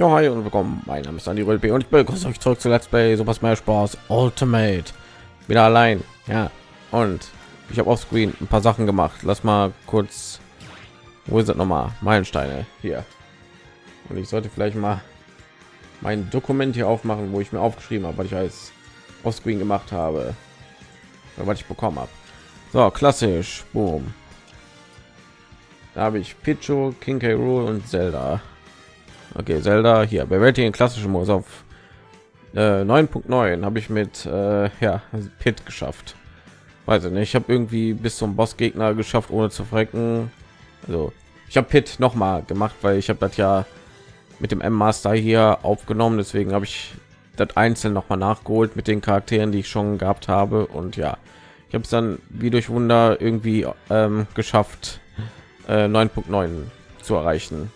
Ja, hi und willkommen. Mein Name ist Andy Rölpe und ich begrüße euch zurück zu Let's Play Super Smash Bros. Ultimate. Wieder allein. Ja. Und ich habe auf Screen ein paar Sachen gemacht. Lass mal kurz. Wo ist das nochmal? Meilensteine hier. Und ich sollte vielleicht mal mein Dokument hier aufmachen, wo ich mir aufgeschrieben habe, weil ich als auf Screen gemacht habe, was ich bekommen habe. So, klassisch. Boom. Da habe ich Pichu, King K. Rool und Zelda. Okay, Zelda hier. Bewältigen klassischen Modus auf äh, 9.9 habe ich mit äh, ja Pit geschafft. Weiß ich nicht. Ich habe irgendwie bis zum Bossgegner geschafft, ohne zu frecken. Also ich habe Pit noch mal gemacht, weil ich habe das ja mit dem M Master hier aufgenommen. Deswegen habe ich das einzeln noch mal nachgeholt mit den Charakteren, die ich schon gehabt habe. Und ja, ich habe es dann wie durch Wunder irgendwie ähm, geschafft, äh, 9.9 zu erreichen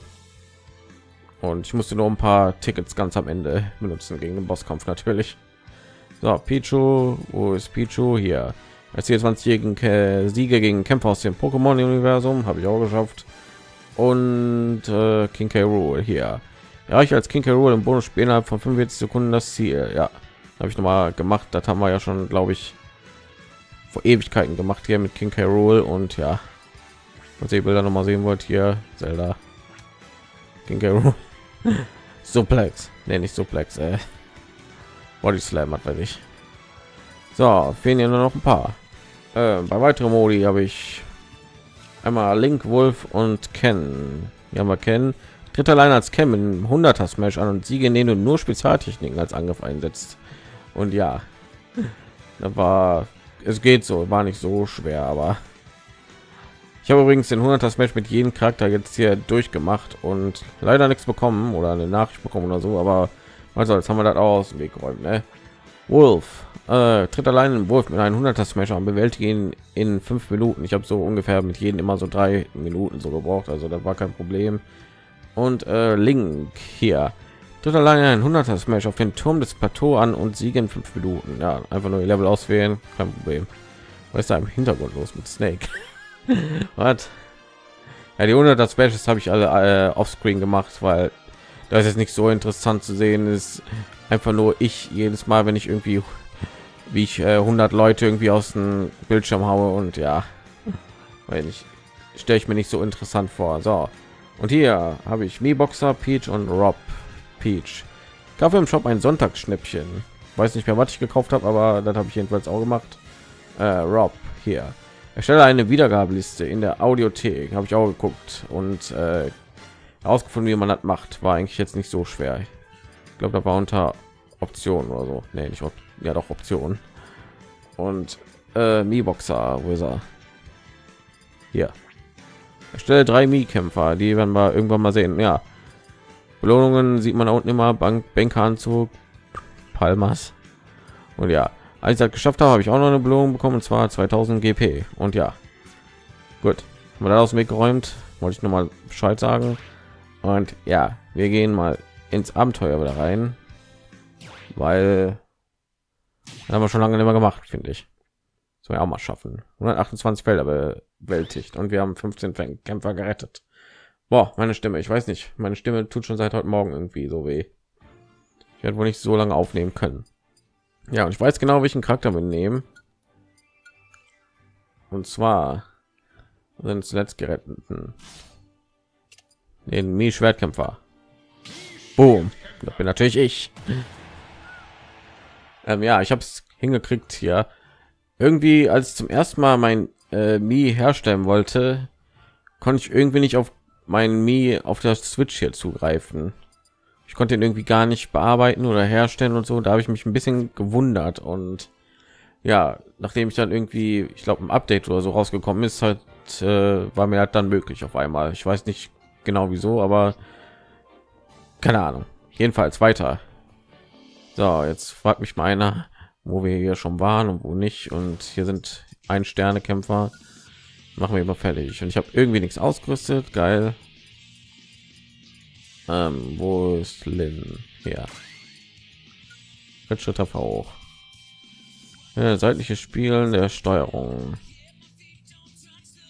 und ich musste nur ein paar Tickets ganz am Ende benutzen gegen den Bosskampf natürlich. So, Pichu, wo ist Pichu hier? Als 20-jährigen Siege gegen Kämpfer aus dem Pokémon-Universum habe ich auch geschafft. Und äh, King K. Rool hier. Ja, ich als King K. Rool im Bonus spielen innerhalb von 45 Sekunden das Ziel. Ja, habe ich noch mal gemacht. Das haben wir ja schon, glaube ich, vor Ewigkeiten gemacht hier mit King K. Rool und ja, was ihr Bilder noch mal sehen wollt hier, Zelda. King K. Rool. Suplex. Nee, nicht Suplex. Äh. Body Slam hat weiß ich. So, fehlen ja nur noch ein paar. Äh, bei weiteren Modi habe ich einmal Link, Wolf und Ken. Ja, wir kennen. Tritt allein als Ken in 100er Smash an und Siege, in denen du nur Spezialtechniken als Angriff einsetzt. Und ja, da war es geht so, war nicht so schwer, aber ich habe übrigens den 100er Smash mit jedem Charakter jetzt hier durchgemacht und leider nichts bekommen oder eine Nachricht bekommen oder so, aber also jetzt haben wir das aus dem Weg geräumt. Ne? Wolf äh, tritt allein in Wolf mit einem 100er Smash an, bewältigen in fünf Minuten. Ich habe so ungefähr mit jedem immer so drei Minuten so gebraucht, also das war kein Problem. Und äh, Link hier tritt allein ein 100er Smash auf den Turm des Plateau an und siege in fünf Minuten. Ja, einfach nur Level auswählen, kein Problem. Was ist da im Hintergrund los mit Snake? Was? Ja, die 100 Specials habe ich alle äh, Screen gemacht, weil das ist nicht so interessant zu sehen ist. Einfach nur ich jedes Mal, wenn ich irgendwie wie ich äh, 100 Leute irgendwie aus dem Bildschirm haue und ja, weil ich stelle ich mir nicht so interessant vor. So und hier habe ich Mi Boxer, Peach und Rob Peach. Kaffee im Shop ein Sonntagsschnäppchen. Weiß nicht mehr, was ich gekauft habe, aber das habe ich jedenfalls auch gemacht. Äh, Rob hier erstelle eine Wiedergabeliste in der Audiothek. Habe ich auch geguckt und äh, herausgefunden, wie man das macht. War eigentlich jetzt nicht so schwer. Ich glaube, da war unter Optionen oder so. Nee, nicht Op ja doch Optionen. Und äh, Mi Boxer, wo ist er? Hier. Erstelle drei Mi-Kämpfer, die werden wir irgendwann mal sehen. Ja. Belohnungen sieht man da unten immer Bank, Bankeranzug, Palmas. Und ja, als ich das geschafft habe, habe ich auch noch eine Belohnung bekommen, und zwar 2000 GP. Und ja, gut, da aus dem Weg geräumt. Wollte ich noch mal Bescheid sagen. Und ja, wir gehen mal ins Abenteuer wieder rein, weil haben wir schon lange nicht mehr gemacht, finde ich. Das wir auch mal schaffen. 128 Felder bewältigt und wir haben 15 Kämpfer gerettet. Boah, meine Stimme, ich weiß nicht, meine Stimme tut schon seit heute Morgen irgendwie so weh. Ich werde wohl nicht so lange aufnehmen können. Ja, und ich weiß genau, welchen Charakter wir nehmen. Und zwar sind zuletzt geretteten den Mi Schwertkämpfer. Boom. Das bin natürlich ich. Ähm, ja, ich habe es hingekriegt hier. Irgendwie, als ich zum ersten Mal mein äh, Mi herstellen wollte, konnte ich irgendwie nicht auf meinen Mi auf der Switch hier zugreifen ich konnte ihn irgendwie gar nicht bearbeiten oder herstellen und so. Da habe ich mich ein bisschen gewundert. Und ja nachdem ich dann irgendwie ich glaube ein update oder so rausgekommen ist halt äh, war mir halt dann möglich auf einmal. Ich weiß nicht genau wieso aber keine ahnung. Jedenfalls weiter. So jetzt fragt mich meiner wo wir hier schon waren und wo nicht. Und hier sind ein sterne kämpfer machen wir immer fertig. Und ich habe irgendwie nichts ausgerüstet. Geil ähm, wo ist Lin? Ja. Schritt hoch. Ja, seitliche Spielen der Steuerung.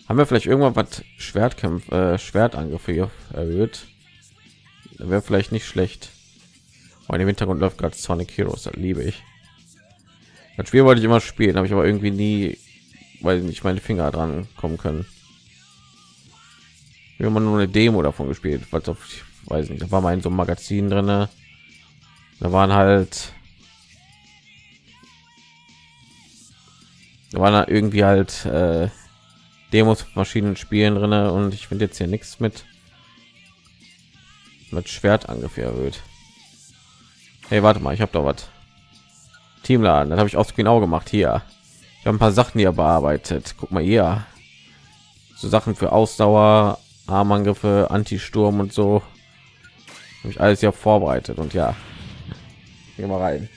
Haben wir vielleicht irgendwann was Schwertkämpfe, äh, Schwertangriffe erhöht? wäre vielleicht nicht schlecht. Aber im Hintergrund läuft gerade Sonic Heroes, das liebe ich. Das Spiel wollte ich immer spielen, habe ich aber irgendwie nie, weil nicht meine Finger dran kommen können. Wir haben nur eine Demo davon gespielt, weil auf, weiß nicht, da war mal in so einem Magazin drin. Da waren halt, da waren da irgendwie halt äh, Demos verschiedenen Spielen drin und ich finde jetzt hier nichts mit mit Schwertangriff erhöht. Hey, warte mal, ich habe da was. Teamladen, das habe ich auch genau gemacht hier. Ich habe ein paar Sachen hier bearbeitet. Guck mal hier. So Sachen für Ausdauer, Armangriffe, Anti-Sturm und so. Habe ich alles ja vorbereitet und ja. Hier mal rein.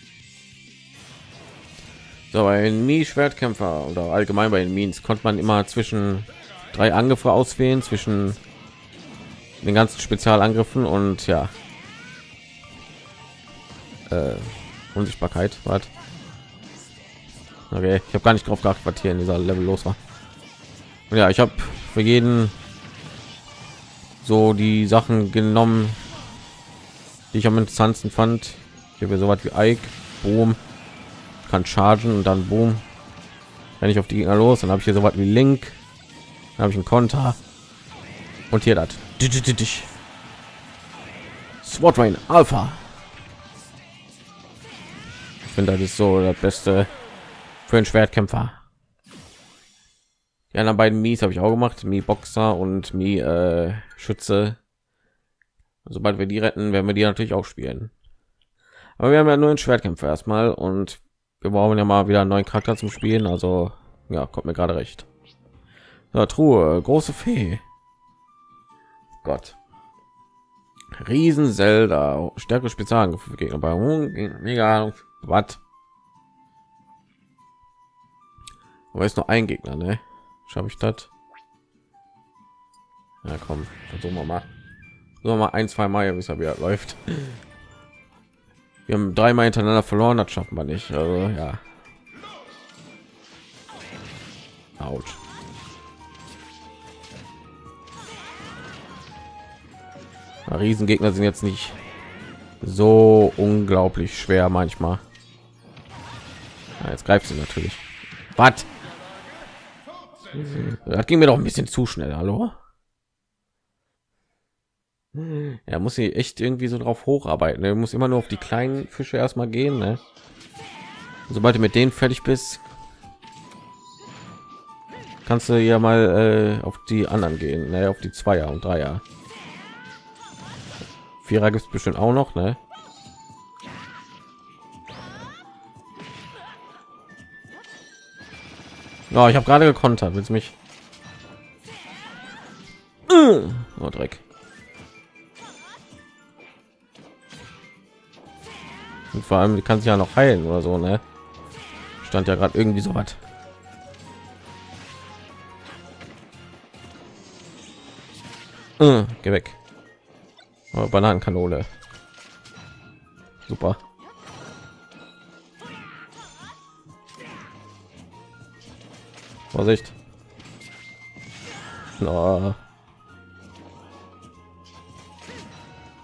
So, bei den Mi-Schwertkämpfer oder allgemein bei den Mines konnte man immer zwischen drei Angriffe auswählen, zwischen den ganzen Spezialangriffen und ja. Äh, Unsichtbarkeit, was? Okay, ich habe gar nicht drauf geachtet, was hier in dieser Level los war. Und ja, ich habe für jeden so die Sachen genommen, die ich am interessantesten fand. Ich habe so was wie Ike, Boom, kann chargen und dann Boom. Wenn ich auf die Gegner los, dann habe ich hier so was wie Link, dann habe ich einen Konter und hier das. Sword Rain Alpha. Ich finde, das ist so das Beste für einen Schwertkämpfer. Die anderen beiden Mies habe ich auch gemacht, Mi Boxer und Mi äh, Schütze. Sobald wir die retten, werden wir die natürlich auch spielen. Aber wir haben ja nur einen Schwertkämpfer erstmal und wir brauchen ja mal wieder einen neuen Charakter zum Spielen. Also ja, kommt mir gerade recht. So, Truhe, große Fee. Gott. Riesen Zelda, stärke Spezialangriffe Gegner bei mega Ahnung, was. Aber ist nur ein Gegner, ne? Schaffe ich das? Ja, komm, versuchen wir mal. So mal ein, zwei Mal, bis er wieder läuft. Wir haben dreimal hintereinander verloren, das schaffen wir nicht. Also ja. Autsch. Riesengegner sind jetzt nicht so unglaublich schwer manchmal. Ja, jetzt greift sie natürlich. Was? Das ging mir doch ein bisschen zu schnell. Hallo? Er muss sie echt irgendwie so drauf hocharbeiten. Er muss immer nur auf die kleinen Fische erstmal gehen. Ne? Sobald du mit denen fertig bist, kannst du ja mal äh, auf die anderen gehen, ne? auf die Zweier und Dreier. Vierer gibt es bestimmt auch noch, ne? Oh, ich habe gerade gekontert. Willst mich? Oh, Dreck. Und vor allem, die kann sich ja noch heilen oder so, ne? Stand ja gerade irgendwie so was. Äh, geh weg. Oh, Bananenkanone. Super. Vorsicht. Oh,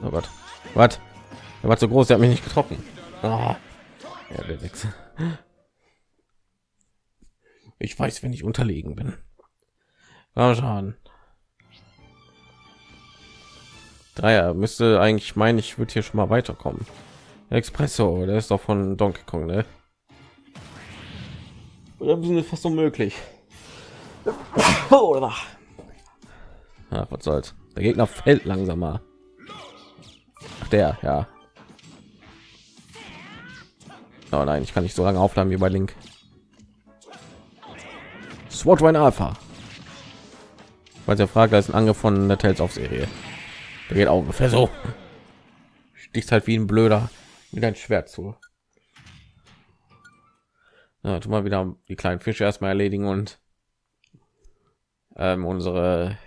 oh Gott. Was? Er war zu groß, er hat mich nicht getroffen. Oh. Ja, der Wechsel. Ich weiß, wenn ich unterlegen bin. Mal schauen. Dreier müsste eigentlich meinen, ich würde hier schon mal weiterkommen. Expresso, der ist doch von Donkey Kong, ne? Oder sind fast unmöglich. Oder? Ja, was soll's. Der Gegner fällt langsamer. Ach, der, ja. Oh nein, ich kann nicht so lange aufladen wie bei Link. SWAT Rain Alpha. Weil der Frage ist ein Angriff von der Tales auf Serie. Der geht auch ungefähr so. Sticht halt wie ein Blöder mit ein Schwert zu. Ja, tu mal wieder die kleinen Fische erstmal erledigen und ähm, unsere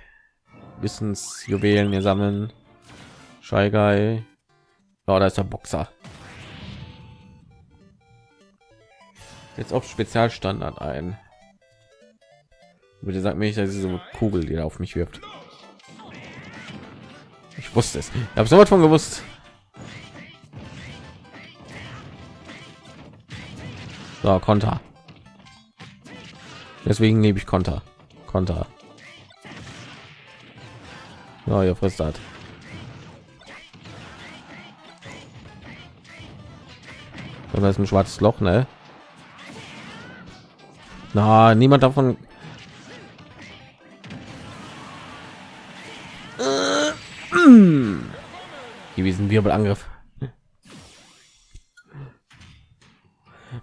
Wissensjuwelen hier sammeln. Shy Guy. Oh, da ist der Boxer. Jetzt auf Spezialstandard ein. Bitte sagt mir nicht, dass diese Kugel, die auf mich wirft. Ich wusste es. Ich habe sowas von gewusst. So, Konter. Deswegen nehme ich Konter. Konter. Ja, ihr frisst das. Und das ist ein schwarzes Loch, ne? Na, niemand davon. Gewesen Wirbelangriff.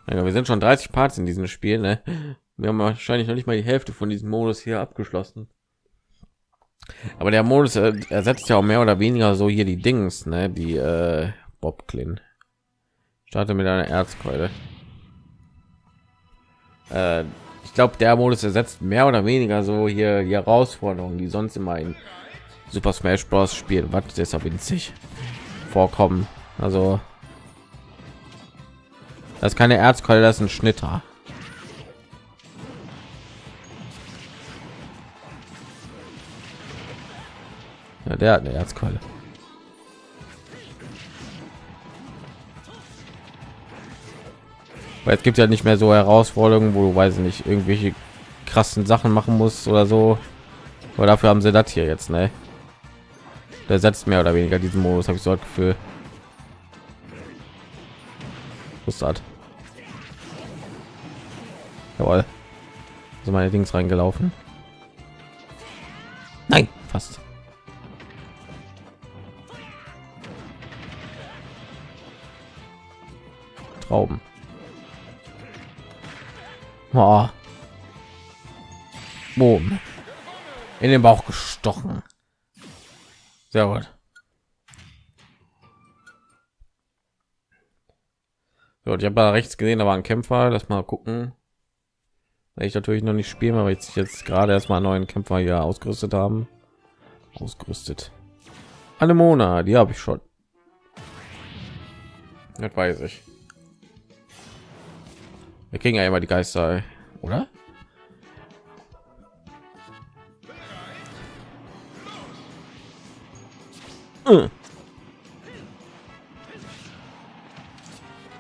Wir sind schon 30 Parts in diesem Spiel, ne? Wir haben wahrscheinlich noch nicht mal die Hälfte von diesem Modus hier abgeschlossen. Aber der Modus äh, ersetzt ja auch mehr oder weniger so hier die Dings, ne? Die äh, Bob Klin. Starte mit einer Erzkeule. Äh, ich glaube, der Modus ersetzt mehr oder weniger so hier die Herausforderungen, die sonst immer in Super Smash Bros. spielen, was deshalb winzig vorkommen. Also das ist keine Erzkeule, das ist ein Schnitter. Ja, der hat eine Erzkeule. Weil es gibt ja nicht mehr so Herausforderungen, wo du weiß nicht irgendwelche krassen Sachen machen musst oder so. Aber dafür haben sie das hier jetzt, ne? Der setzt mehr oder weniger diesen Modus, habe ich so das Gefühl. Was hat? Jawohl. So meine Dings reingelaufen. Nein, fast. Trauben. Oh. Boom. In den Bauch gestochen. Sehr gut. So, ich habe da rechts gesehen, da war ein Kämpfer. Lass mal gucken. Ich natürlich noch nicht spielen, aber jetzt jetzt gerade erstmal einen neuen Kämpfer hier ausgerüstet haben. Ausgerüstet. Anemona, die habe ich schon. Das weiß ich. Wir kriegen ja immer die Geister, oder?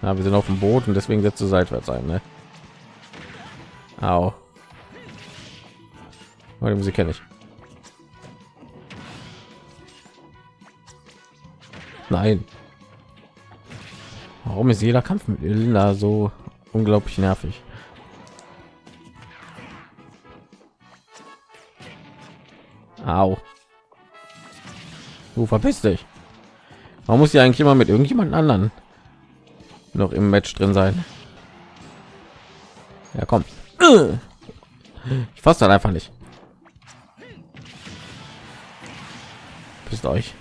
Ja, wir sind auf dem Boot und deswegen setzt du seitwärts ein, ne? Au. Meine Musik kenne ich. Nein. Warum ist jeder Kampf mit Linda so unglaublich nervig? Au. Du verpiss dich. Man muss ja eigentlich immer mit irgendjemand anderen noch im Match drin sein. Ja, komm. Ich fasse dann einfach nicht. Bist euch.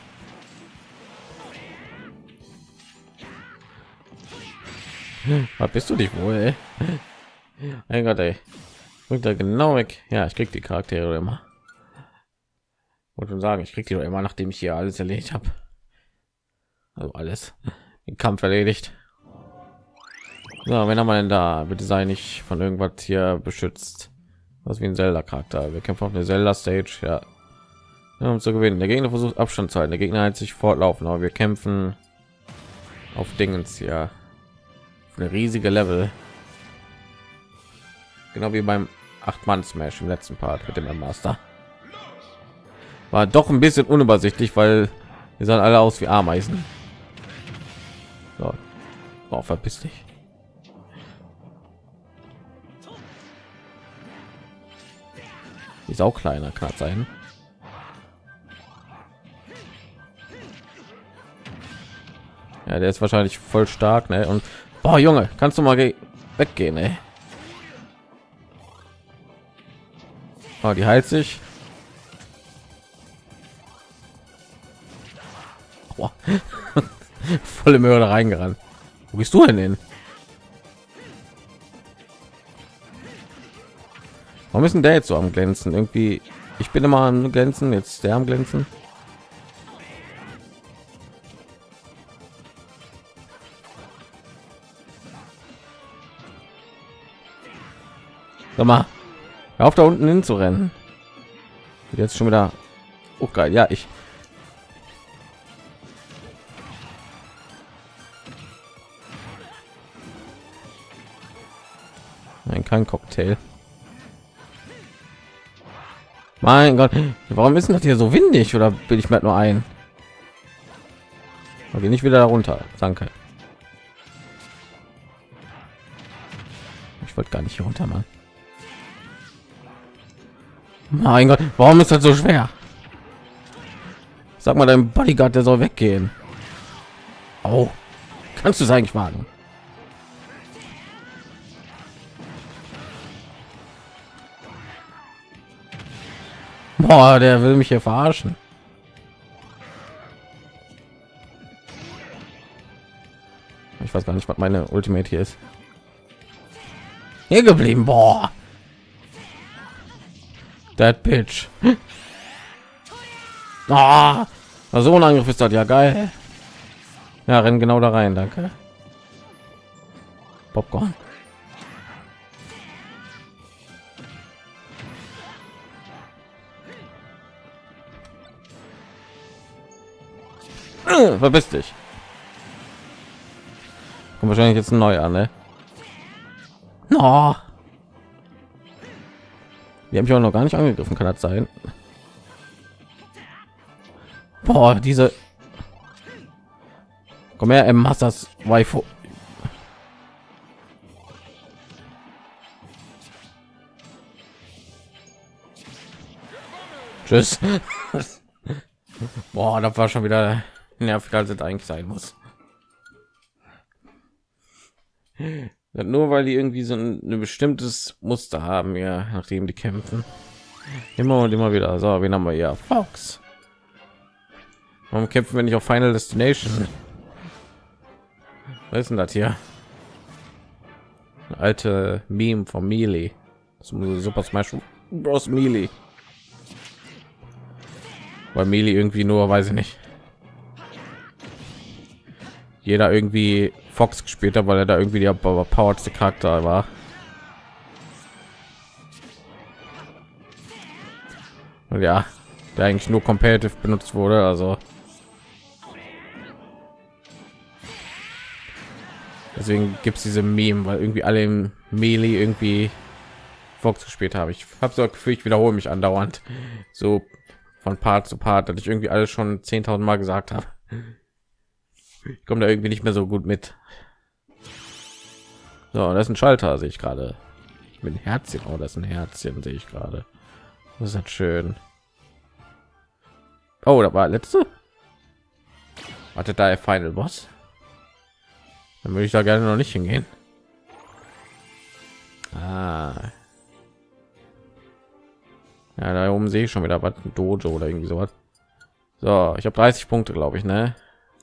Was bist du dich wohl? Mein Gott, ey. Rückt da genau weg. Ja, ich krieg die Charaktere immer. Wollte schon sagen, ich krieg die immer, nachdem ich hier alles erledigt habe. Also alles. Den Kampf erledigt. So, wenn haben wir denn da? Bitte sei nicht von irgendwas hier beschützt. Was wie ein Zelda-Charakter. Wir kämpfen auf eine Zelda-Stage, ja. ja. Um zu gewinnen. Der Gegner versucht Abstand zu halten. Der Gegner hat sich fortlaufen, aber wir kämpfen auf Dingens, ja. Eine riesige Level. Genau wie beim acht Mann Smash im letzten Part mit dem Master. War doch ein bisschen unübersichtlich, weil wir sahen alle aus wie Ameisen. So. Oh, verpiss dich. ist auch kleiner kann sein ja der ist wahrscheinlich voll stark ne? und boah, junge kannst du mal weggehen ey. Oh, die heilt sich volle Mörder reingerannt wo bist du denn hin Warum ist denn der jetzt so am glänzen? Irgendwie, ich bin immer am glänzen, jetzt der am glänzen. Sag mal, hör auf da unten hin zu rennen. Hm. Jetzt schon wieder. Oh geil, ja ich. Nein, kein Cocktail. Mein Gott, warum ist das hier so windig? Oder bin ich mir halt nur ein? Okay, nicht wieder runter. Danke. Ich wollte gar nicht hier runter, Mann. Mein Gott, warum ist das so schwer? Sag mal dein Bodyguard, der soll weggehen. Oh, kannst du es eigentlich wagen? Boah, der will mich hier verarschen. Ich weiß gar nicht, was meine Ultimate hier ist. Hier geblieben, boah. That bitch. Ah, so ein Angriff ist das ja geil. Ja, rennen genau da rein, danke. Popcorn. Äh, verpiss dich. Kommt wahrscheinlich jetzt ein neuer, ne? No. Die haben mich auch noch gar nicht angegriffen, kann das sein? Boah, diese. Komm her, M. Masters Waifu. Tschüss. Boah, das war schon wieder nervig, als es eigentlich sein muss. Nur weil die irgendwie so ein, ein bestimmtes Muster haben, ja, nachdem die kämpfen. Immer und immer wieder. So, wen haben wir ja? Fox. Warum kämpfen wir nicht auf Final Destination? Was ist denn das hier? Eine alte Meme von Melee. Super Smash Bros. Melee. Weil Melee irgendwie nur, weiß ich nicht. Jeder irgendwie Fox gespielt hat, weil er da irgendwie der powerste Charakter war. Und ja, der eigentlich nur competitive benutzt wurde, also deswegen gibt es diese Meme, weil irgendwie alle im Melee irgendwie Fox gespielt habe. Ich habe so Gefühl, ich wiederhole mich andauernd so von Part zu Part, dass ich irgendwie alles schon 10.000 Mal gesagt habe. Ich komme da irgendwie nicht mehr so gut mit. So, das ist ein Schalter, sehe ich gerade. Mit Herzchen, oh, das ein Herzchen, sehe ich gerade. Das ist halt schön. Oh, da war letzte. Warte, da Final Boss. Dann würde ich da gerne noch nicht hingehen. Ah. Ja, da oben sehe ich schon wieder was, Dojo oder irgendwie sowas. So, ich habe 30 Punkte, glaube ich, ne?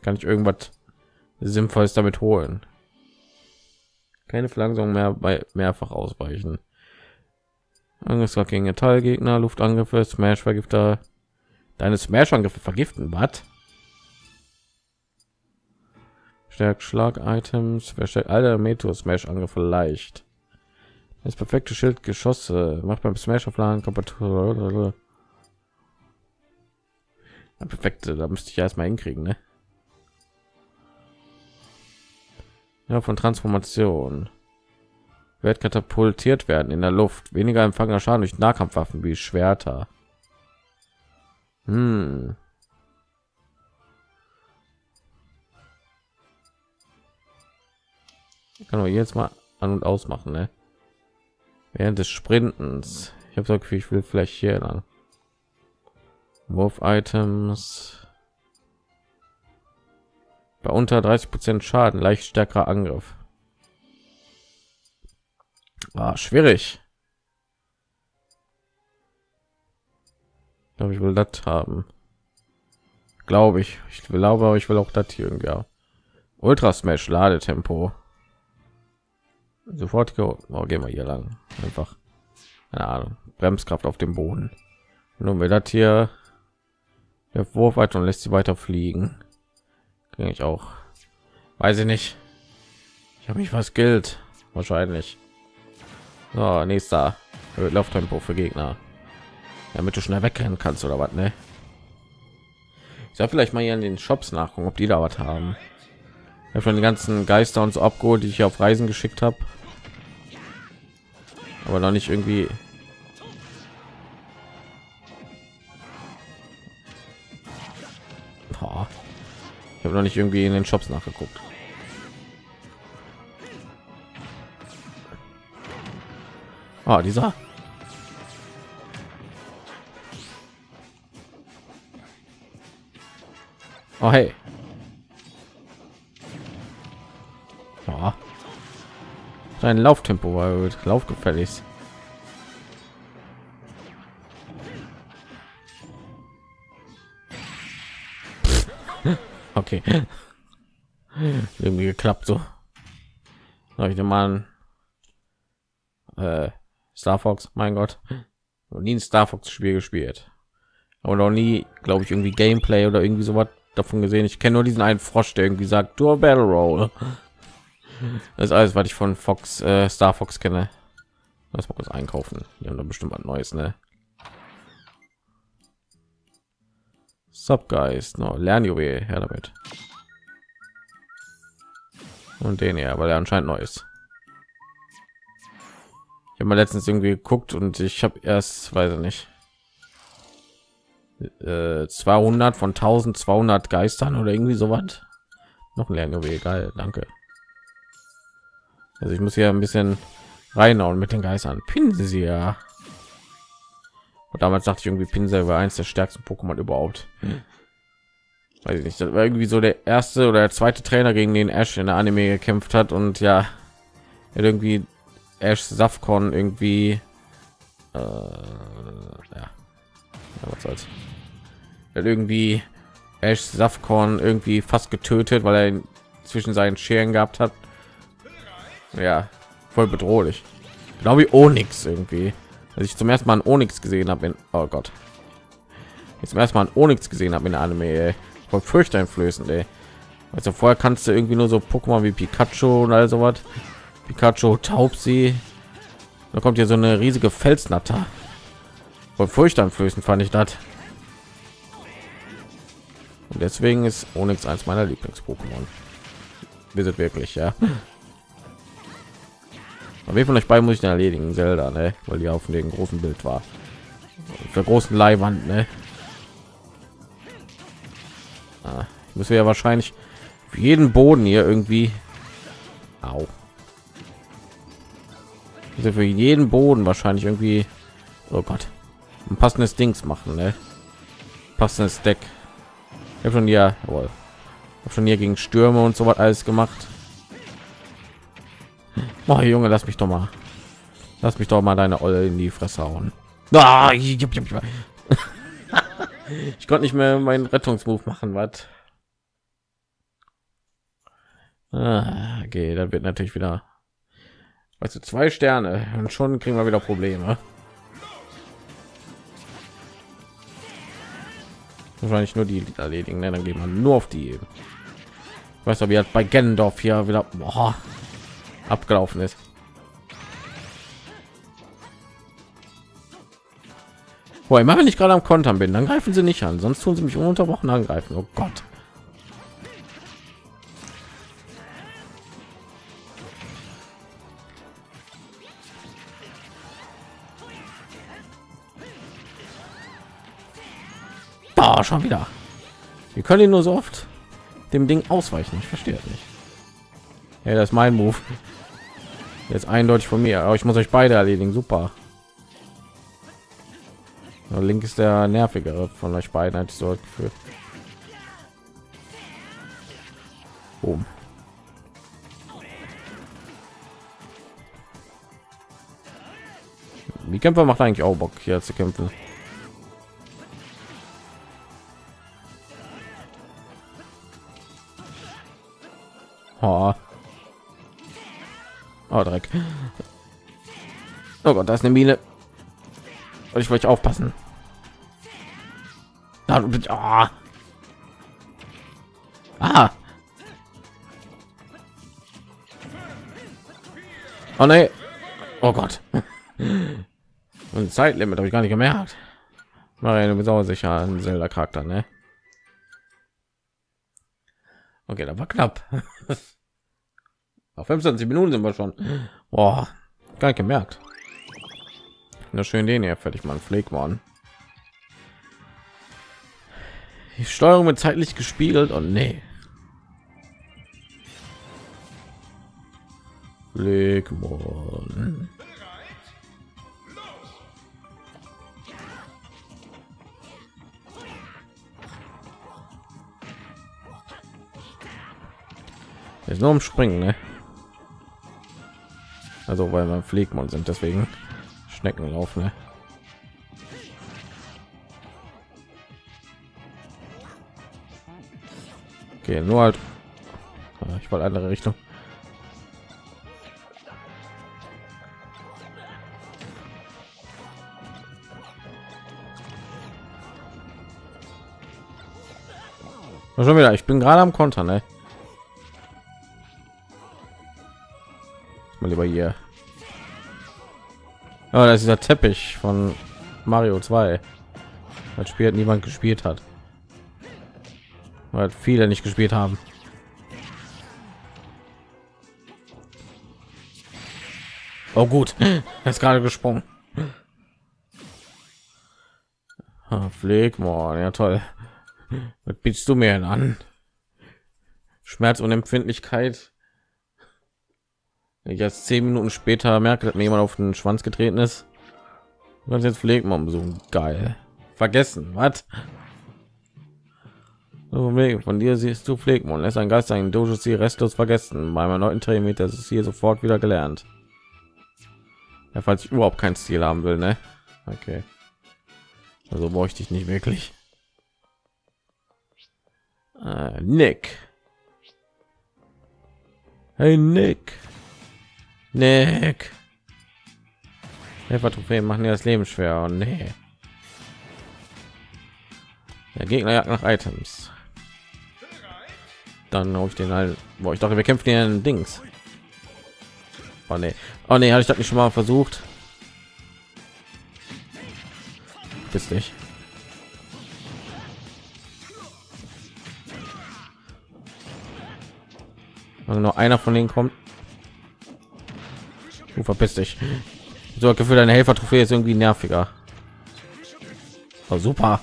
Kann ich irgendwas Sinnvolles damit holen? Keine Verlangsamung mehr bei mehrfach ausweichen. Angriff gegen Metallgegner, Luftangriffe, Smash Vergifter. Deine Smash Angriffe vergiften, was? Stärkt Schlag-Items, verstärkt alle Metro Smash Angriffe leicht. Das perfekte Schild Geschosse macht beim Smash Aufladen kaputt. Ja, perfekte, da müsste ich erstmal hinkriegen, ne? Ja, von Transformation wird katapultiert werden in der Luft. Weniger empfangener Schaden durch Nahkampfwaffen wie Schwerter. Hm. kann man jetzt mal an und ausmachen, ne? Während des Sprintens. Ich habe so ich will vielleicht hier lang. Wurf-Items bei unter 30 Prozent Schaden leicht stärkerer Angriff. Ah, schwierig. glaube, ich will das haben. Glaube ich. Ich glaube, aber ich will auch das hier irgendwie. Ja. Ultra Smash Ladetempo. Sofort oh, gehen wir hier lang. Einfach. Keine Ahnung. Bremskraft auf dem Boden. Nun wir das hier. Der Wurf weiter und lässt sie weiter fliegen ich auch. Weiß ich nicht. Ich habe mich was gilt wahrscheinlich. So, nächster. Lauftempo für gegner. Damit du schnell wegrennen kannst oder was ne? Ich soll vielleicht mal hier in den shops nachgucken ob die da was haben. Ich habe schon die ganzen geister und so abgeholt die ich auf reisen geschickt habe aber noch nicht irgendwie ich habe noch nicht irgendwie in den shops nachgeguckt Ah, dieser Oh, hey. Ja. Sein Lauftempo war gut. Laufgefällig. Okay. Irgendwie geklappt so. Ich mal äh, Star Fox, mein Gott. Noch nie ein Star Fox Spiel gespielt. Aber noch nie, glaube ich, irgendwie Gameplay oder irgendwie so was davon gesehen. Ich kenne nur diesen einen Frosch, der irgendwie sagt, du Battle Roll. Das ist alles, was ich von Fox, äh, Star Fox kenne. Lass mal kurz einkaufen. Die haben da bestimmt was Neues, ne? Sub Guys, no, Lernjuwel, her damit. Und den ja, weil er anscheinend neu ist. Ich habe mal letztens irgendwie geguckt und ich habe erst, weiß ich nicht, 200 äh, von 1200 Geistern oder irgendwie so was. Noch ein Lernjuwel, geil, danke. Also ich muss hier ein bisschen reinhauen mit den Geistern. Pinsel. Und damals dachte ich irgendwie Pinsel war eins der stärksten Pokémon überhaupt. Hm. Weiß ich nicht, das war irgendwie so der erste oder der zweite Trainer gegen den Ash in der Anime gekämpft hat und ja, er irgendwie Ash Safcon irgendwie äh, ja, was soll's hat irgendwie Ash Safkorn irgendwie fast getötet, weil er ihn zwischen seinen Scheren gehabt hat. Ja, voll bedrohlich. Genau wie Onyx irgendwie. Als ich zum ersten Mal Onyx gesehen habe, in oh Gott, jetzt zum ersten Mal Onyx gesehen habe in Anime, ey. voll furchteinflößend, ey. Also vorher kannst du irgendwie nur so Pokémon wie Pikachu und all sowas. Pikachu, Taubsi. Da kommt hier so eine riesige Felsnatter. Voll furchteinflößend fand ich das. Und deswegen ist Onyx eins meiner Lieblings-Pokémon. Wir sind wirklich, ja. Aber wer von euch beiden muss ich erledigen? Zelda, ne? Weil die auf dem großen Bild war. Für großen Leihwand, ne? Ah, ich muss ja wahrscheinlich jeden Boden hier irgendwie. Au. Also für jeden Boden wahrscheinlich irgendwie. Oh Gott. Ein passendes Dings machen, ne? Passendes Deck. Ich habe schon ja, jawohl. Hab schon hier gegen Stürme und so was alles gemacht. Oh, Junge, lass mich doch mal. Lass mich doch mal deine Olle in die Fresse hauen. Ich, konnte nicht mehr meinen Rettungsmove machen, was? Ah, okay, dann wird natürlich wieder, weißt du, zwei Sterne und schon kriegen wir wieder Probleme. wahrscheinlich nur die erledigen ne? dann geht man nur auf die ich weiß aber jetzt bei Gendorf hier wieder boah, abgelaufen ist Boah, immer wenn ich gerade am Kontern bin, dann greifen sie nicht an, sonst tun sie mich ununterbrochen angreifen. Oh Gott. Oh, schon wieder. Wir können ihn nur so oft dem Ding ausweichen. Ich verstehe nicht. Ja, das ist mein Move. Jetzt eindeutig von mir. Aber ich muss euch beide erledigen. Super. Der Link ist der nervigere von euch beiden, hatte ich so gefühlt. Boom. Die Kämpfer macht eigentlich auch Bock hier zu kämpfen. Oh. Oh, Dreck. Oh Gott, da ist eine Mine. Und ich wollte aufpassen. Da, oh. Ah. Oh nee. Oh Gott. Und Zeitlimit habe ich gar nicht gemerkt. Mario, du bist auch sicher ein Zelda Charakter, ne? Okay, da war knapp. Auf 25 Minuten sind wir schon. Boah, gar nicht gemerkt. Na schön den hier fertig man Pflegmann. Die Steuerung wird zeitlich gespiegelt und nee. Pflegmann. Ist nur umspringen, ne? Also weil man Pflegmann sind, deswegen Schneckenlauf, ne? Okay, nur halt. Ah, ich wollte andere Richtung. Schon wieder, ich bin gerade am Konter, ne? Mal lieber hier. Oh, das ist der Teppich von Mario 2. Das Spiel hat niemand gespielt hat. Weil viele nicht gespielt haben. Oh gut, er ist gerade gesprungen. Ah, Pflegmon, ja toll. Was bietest du mir an? Schmerz und Empfindlichkeit. Jetzt zehn Minuten später merke, dass mir jemand auf den Schwanz getreten ist. Kannst jetzt Pflegmon besuchen. Geil. Vergessen, was? Von dir siehst du Pflegmon. Lässt ein Geist ein Dojo sie restlos vergessen. Bei meinem neuen Training das ist hier sofort wieder gelernt. Ja, falls ich überhaupt kein Ziel haben will, ne? Okay. Also bräuchte ich nicht wirklich. Äh, Nick. Hey Nick. Nick. Helfer-Trophäen machen dir das Leben schwer. Und nee. Der Gegner jagt nach Items. Dann auf den halt, wo ich dachte, wir kämpfen hier in Dings. Oh nee, oh nee, hatte ich das nicht schon mal versucht. Bist nicht. Also noch einer von denen kommt. Du verpiss dich. So Gefühl, deine Helfer-Trophäe ist irgendwie nerviger. Oh, super.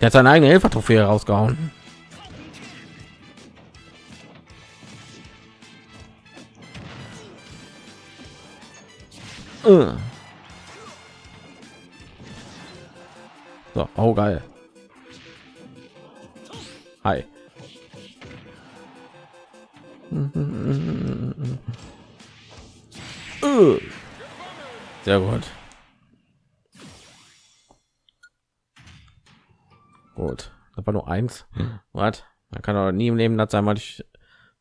Der hat seine eigene Helfer-Trophäe rausgehauen. Uh. So, oh geil. Hi. Sehr gut. Gut. Das war nur eins. Was? Man kann aber nie im Leben das sein, weil ich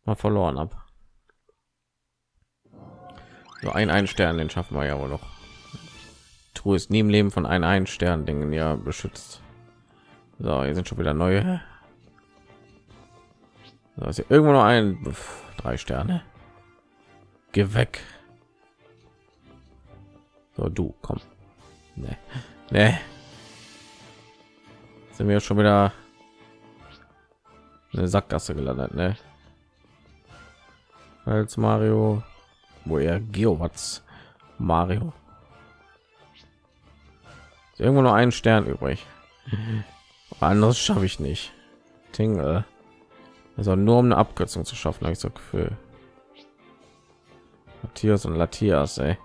mal verloren habe. So ein ein Stern, den schaffen wir ja wohl noch. Truhe ist nie im Leben von ein ein Stern Dingen ja beschützt. So, hier sind schon wieder neue. So, ist irgendwo noch ein Uff, drei Sterne. Geh weg. So, du komm. Nee. Nee. Sind wir schon wieder eine Sackgasse gelandet, ne? Als Mario, wo er Geowatts Mario. Ist irgendwo noch einen Stern übrig. Anderes schaffe ich nicht. Tingle. Also nur um eine Abkürzung zu schaffen, habe ich so Gefühl. Matthias und Latias, ey.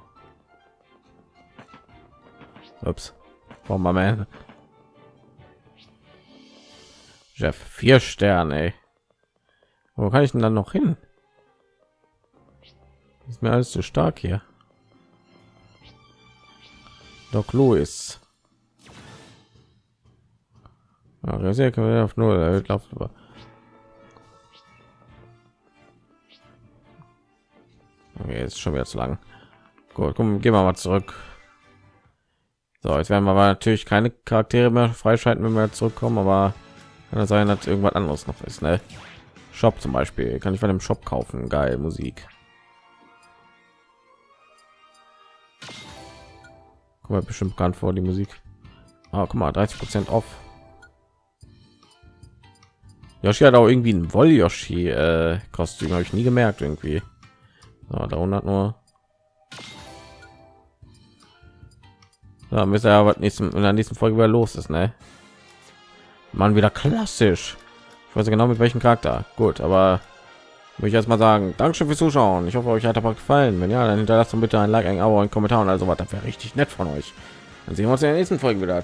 Ups. Warum man? Jeff, vier Sterne. Ey. Wo kann ich denn dann noch hin? Ist mir alles zu stark hier. Doc Louis. Ja, sehr auf null. Er läuft Okay, ist schon wieder zu lang. Gut, komm, gehen wir mal zurück. So, jetzt werden wir aber natürlich keine Charaktere mehr freischalten, wenn wir zurückkommen, aber kann sein, dass irgendwas anderes noch ist. Ne? Shop zum Beispiel kann ich bei dem Shop kaufen. Geil, Musik. Kommt mir bestimmt bekannt vor die Musik. Ah, guck mal, 30 Prozent off. Yoshi hat auch irgendwie ein Woll Yoshi äh, habe ich nie gemerkt irgendwie. So, da hat nur. Da müssen ja was nächsten in der nächsten Folge wieder los ist, ne? Man wieder klassisch. Ich weiß genau mit welchem Charakter. Gut, aber würde ich erst mal sagen, Dankeschön fürs Zuschauen. Ich hoffe, euch hat aber gefallen. Wenn ja, dann hinterlasst bitte ein Like, ein Abo, ein Kommentar und also was. Das wäre richtig nett von euch. Dann sehen wir uns in der nächsten Folge wieder.